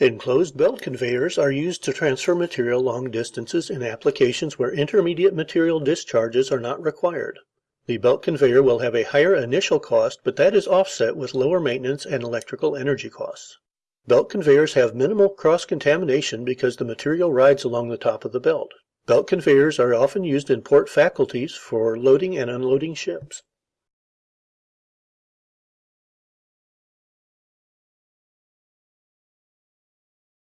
Enclosed belt conveyors are used to transfer material long distances in applications where intermediate material discharges are not required. The belt conveyor will have a higher initial cost, but that is offset with lower maintenance and electrical energy costs. Belt conveyors have minimal cross contamination because the material rides along the top of the belt. Belt conveyors are often used in port facilities for loading and unloading ships.